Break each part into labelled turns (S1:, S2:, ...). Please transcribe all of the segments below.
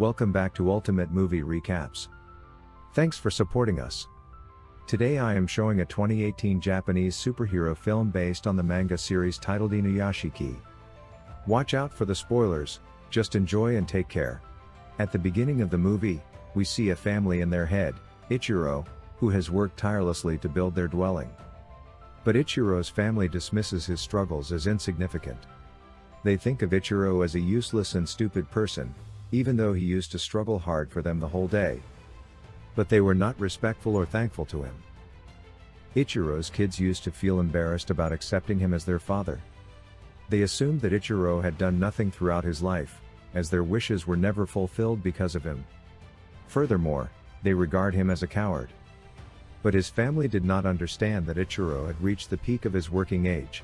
S1: Welcome back to Ultimate Movie Recaps. Thanks for supporting us. Today I am showing a 2018 Japanese superhero film based on the manga series titled Inuyashiki. Watch out for the spoilers, just enjoy and take care. At the beginning of the movie, we see a family in their head, Ichiro, who has worked tirelessly to build their dwelling. But Ichiro's family dismisses his struggles as insignificant. They think of Ichiro as a useless and stupid person, even though he used to struggle hard for them the whole day. But they were not respectful or thankful to him. Ichiro's kids used to feel embarrassed about accepting him as their father. They assumed that Ichiro had done nothing throughout his life, as their wishes were never fulfilled because of him. Furthermore, they regard him as a coward. But his family did not understand that Ichiro had reached the peak of his working age.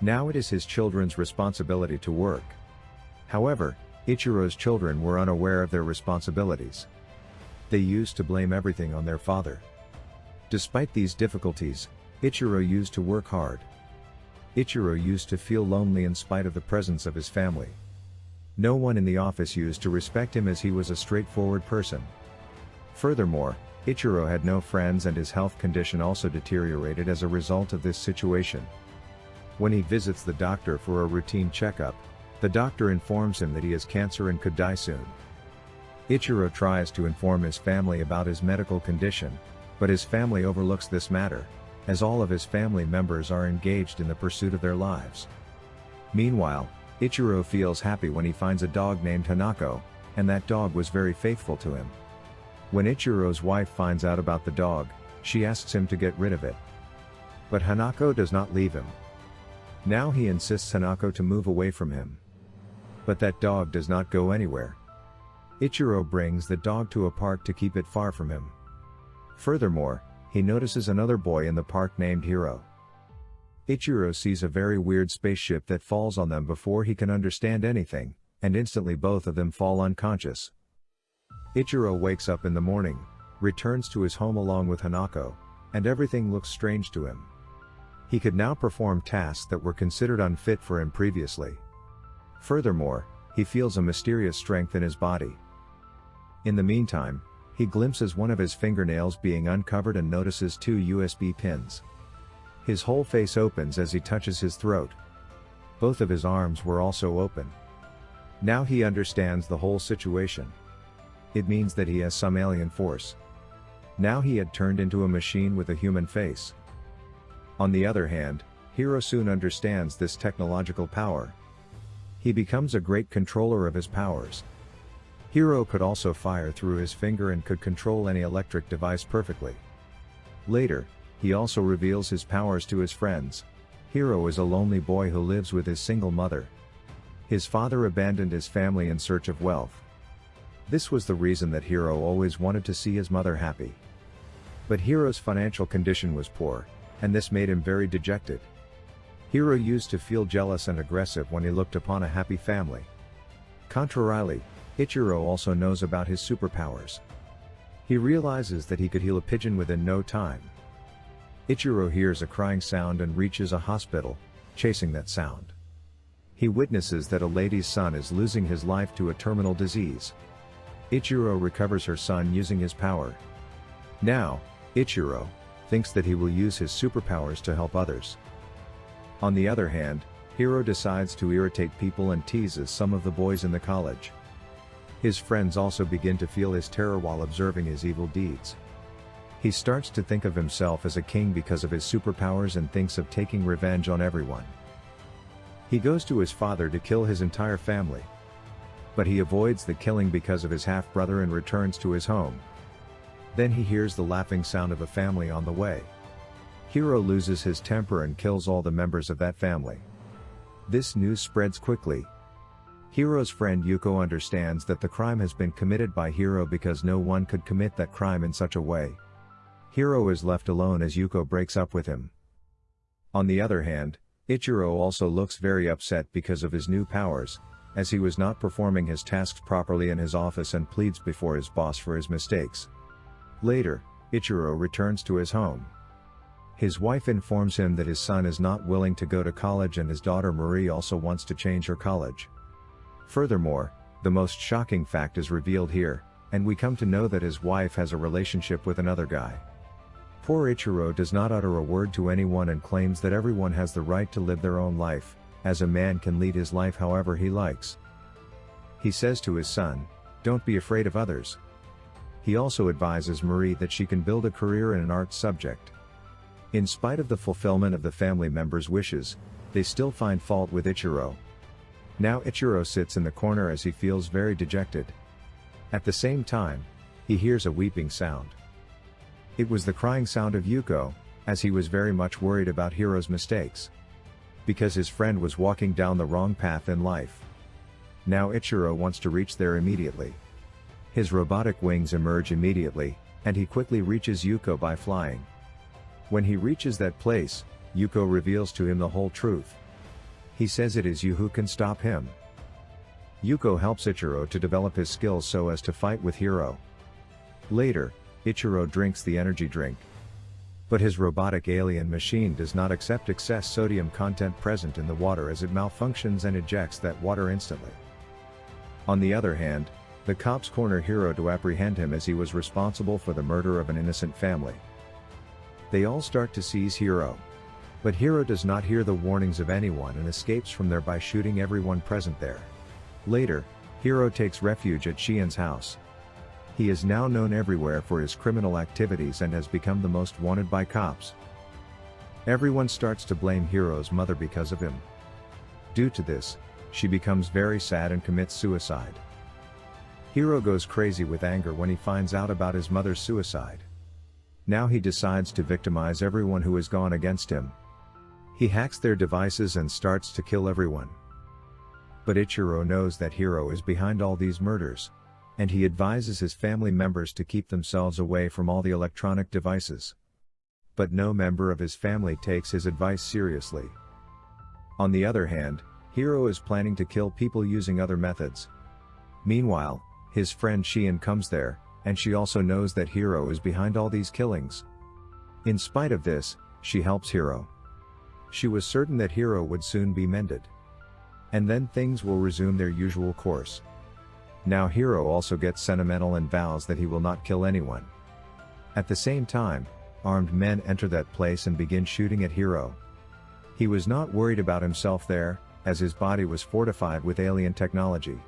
S1: Now it is his children's responsibility to work. However, Ichiro's children were unaware of their responsibilities. They used to blame everything on their father. Despite these difficulties, Ichiro used to work hard. Ichiro used to feel lonely in spite of the presence of his family. No one in the office used to respect him as he was a straightforward person. Furthermore, Ichiro had no friends and his health condition also deteriorated as a result of this situation. When he visits the doctor for a routine checkup, the doctor informs him that he has cancer and could die soon. Ichiro tries to inform his family about his medical condition, but his family overlooks this matter, as all of his family members are engaged in the pursuit of their lives. Meanwhile, Ichiro feels happy when he finds a dog named Hanako, and that dog was very faithful to him. When Ichiro's wife finds out about the dog, she asks him to get rid of it. But Hanako does not leave him, now he insists Hanako to move away from him. But that dog does not go anywhere. Ichiro brings the dog to a park to keep it far from him. Furthermore, he notices another boy in the park named Hiro. Ichiro sees a very weird spaceship that falls on them before he can understand anything, and instantly both of them fall unconscious. Ichiro wakes up in the morning, returns to his home along with Hanako, and everything looks strange to him. He could now perform tasks that were considered unfit for him previously. Furthermore, he feels a mysterious strength in his body. In the meantime, he glimpses one of his fingernails being uncovered and notices two USB pins. His whole face opens as he touches his throat. Both of his arms were also open. Now he understands the whole situation. It means that he has some alien force. Now he had turned into a machine with a human face. On the other hand, Hiro soon understands this technological power. He becomes a great controller of his powers. Hiro could also fire through his finger and could control any electric device perfectly. Later, he also reveals his powers to his friends. Hiro is a lonely boy who lives with his single mother. His father abandoned his family in search of wealth. This was the reason that Hiro always wanted to see his mother happy. But Hiro's financial condition was poor, and this made him very dejected. Hiro used to feel jealous and aggressive when he looked upon a happy family. Contrarily, Ichiro also knows about his superpowers. He realizes that he could heal a pigeon within no time. Ichiro hears a crying sound and reaches a hospital, chasing that sound. He witnesses that a lady's son is losing his life to a terminal disease. Ichiro recovers her son using his power. Now, Ichiro, thinks that he will use his superpowers to help others. On the other hand, Hiro decides to irritate people and teases some of the boys in the college. His friends also begin to feel his terror while observing his evil deeds. He starts to think of himself as a king because of his superpowers and thinks of taking revenge on everyone. He goes to his father to kill his entire family. But he avoids the killing because of his half-brother and returns to his home. Then he hears the laughing sound of a family on the way. Hiro loses his temper and kills all the members of that family. This news spreads quickly. Hiro's friend Yuko understands that the crime has been committed by Hiro because no one could commit that crime in such a way. Hiro is left alone as Yuko breaks up with him. On the other hand, Ichiro also looks very upset because of his new powers, as he was not performing his tasks properly in his office and pleads before his boss for his mistakes. Later, Ichiro returns to his home. His wife informs him that his son is not willing to go to college and his daughter Marie also wants to change her college. Furthermore, The most shocking fact is revealed here, and we come to know that his wife has a relationship with another guy. Poor Ichiro does not utter a word to anyone and claims that everyone has the right to live their own life, as a man can lead his life however he likes. He says to his son, don't be afraid of others. He also advises Marie that she can build a career in an art subject. In spite of the fulfillment of the family members' wishes, they still find fault with Ichiro. Now Ichiro sits in the corner as he feels very dejected. At the same time, he hears a weeping sound. It was the crying sound of Yuko, as he was very much worried about Hiro's mistakes. Because his friend was walking down the wrong path in life. Now Ichiro wants to reach there immediately. His robotic wings emerge immediately, and he quickly reaches Yuko by flying. When he reaches that place, Yuko reveals to him the whole truth. He says it is you who can stop him. Yuko helps Ichiro to develop his skills so as to fight with Hiro. Later, Ichiro drinks the energy drink. But his robotic alien machine does not accept excess sodium content present in the water as it malfunctions and ejects that water instantly. On the other hand, the cops corner Hiro to apprehend him as he was responsible for the murder of an innocent family. They all start to seize Hiro. But Hiro does not hear the warnings of anyone and escapes from there by shooting everyone present there. Later, Hiro takes refuge at Shion's house. He is now known everywhere for his criminal activities and has become the most wanted by cops. Everyone starts to blame Hiro's mother because of him. Due to this, she becomes very sad and commits suicide. Hiro goes crazy with anger when he finds out about his mother's suicide. Now he decides to victimize everyone who has gone against him. He hacks their devices and starts to kill everyone. But Ichiro knows that Hiro is behind all these murders. And he advises his family members to keep themselves away from all the electronic devices. But no member of his family takes his advice seriously. On the other hand, Hiro is planning to kill people using other methods. Meanwhile, his friend Shion comes there, and she also knows that Hiro is behind all these killings. In spite of this, she helps Hiro. She was certain that Hiro would soon be mended. And then things will resume their usual course. Now Hiro also gets sentimental and vows that he will not kill anyone. At the same time, armed men enter that place and begin shooting at Hiro. He was not worried about himself there, as his body was fortified with alien technology.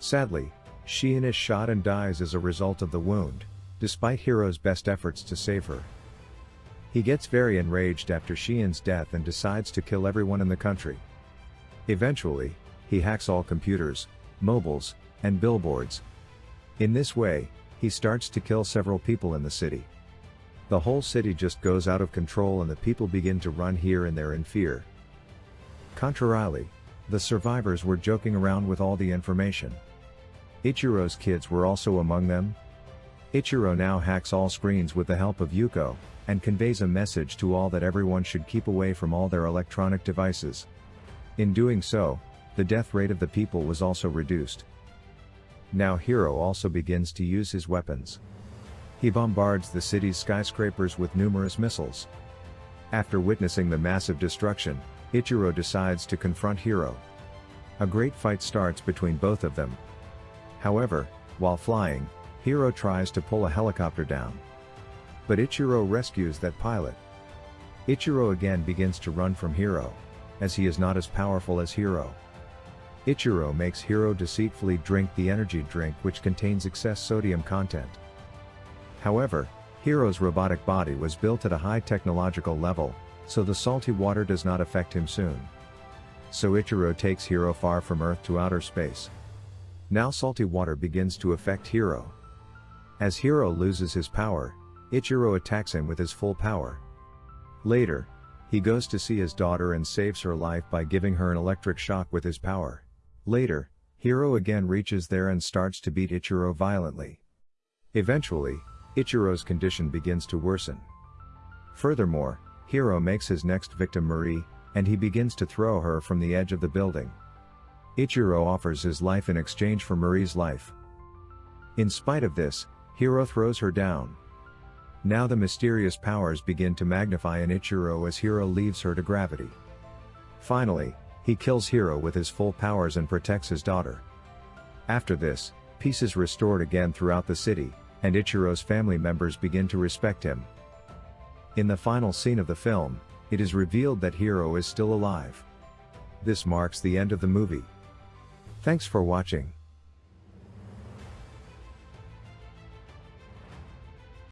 S1: Sadly, Shion is shot and dies as a result of the wound, despite Hiro's best efforts to save her. He gets very enraged after Shion's death and decides to kill everyone in the country. Eventually, he hacks all computers, mobiles, and billboards. In this way, he starts to kill several people in the city. The whole city just goes out of control and the people begin to run here and there in fear. Contrarily, the survivors were joking around with all the information. Ichiro's kids were also among them. Ichiro now hacks all screens with the help of Yuko, and conveys a message to all that everyone should keep away from all their electronic devices. In doing so, the death rate of the people was also reduced. Now Hiro also begins to use his weapons. He bombards the city's skyscrapers with numerous missiles. After witnessing the massive destruction, Ichiro decides to confront Hiro. A great fight starts between both of them. However, while flying, Hiro tries to pull a helicopter down. But Ichiro rescues that pilot. Ichiro again begins to run from Hiro, as he is not as powerful as Hiro. Ichiro makes Hiro deceitfully drink the energy drink which contains excess sodium content. However, Hiro's robotic body was built at a high technological level, so the salty water does not affect him soon. So Ichiro takes Hiro far from Earth to outer space. Now salty water begins to affect Hiro. As Hiro loses his power, Ichiro attacks him with his full power. Later, he goes to see his daughter and saves her life by giving her an electric shock with his power. Later, Hiro again reaches there and starts to beat Ichiro violently. Eventually, Ichiro's condition begins to worsen. Furthermore, Hiro makes his next victim Marie, and he begins to throw her from the edge of the building. Ichiro offers his life in exchange for Marie's life. In spite of this, Hiro throws her down. Now the mysterious powers begin to magnify in Ichiro as Hiro leaves her to gravity. Finally, he kills Hiro with his full powers and protects his daughter. After this, peace is restored again throughout the city, and Ichiro's family members begin to respect him. In the final scene of the film, it is revealed that Hiro is still alive. This marks the end of the movie. Thanks for watching.